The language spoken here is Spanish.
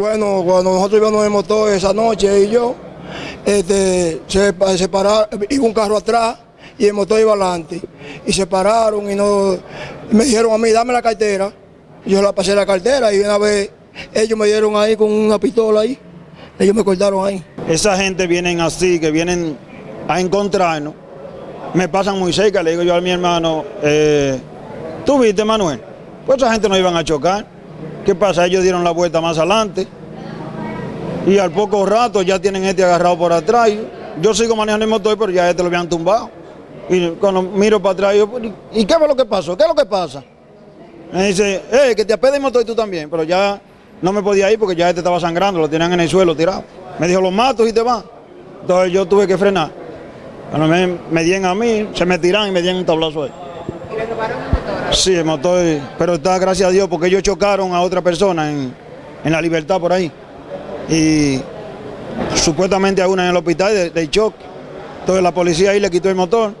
Bueno, cuando nosotros íbamos en motor esa noche y yo, este, se, se pararon, iba un carro atrás y el motor iba adelante. Y se pararon y no, me dijeron a mí, dame la cartera. Yo la pasé la cartera y una vez ellos me dieron ahí con una pistola ahí. Ellos me cortaron ahí. Esa gente vienen así, que vienen a encontrarnos. Me pasan muy cerca, le digo yo a mi hermano, eh, ¿tú viste Manuel? Pues esa gente no iban a chocar. ¿Qué pasa? Ellos dieron la vuelta más adelante. Y al poco rato ya tienen este agarrado por atrás. Yo sigo manejando el motor, pero ya este lo habían tumbado. Y cuando miro para atrás, yo, ¿y qué fue lo que pasó? ¿Qué es lo que pasa? Me dice, eh, que te apede el motor y tú también. Pero ya no me podía ir porque ya este estaba sangrando, lo tenían en el suelo tirado. Me dijo, los mato y te vas. Entonces yo tuve que frenar. Cuando me, me dieron a mí, se me tiran y me dieron un tablazo ahí. Sí, el motor, pero está gracias a Dios porque ellos chocaron a otra persona en, en la libertad por ahí. Y supuestamente a una en el hospital del de choque. Entonces la policía ahí le quitó el motor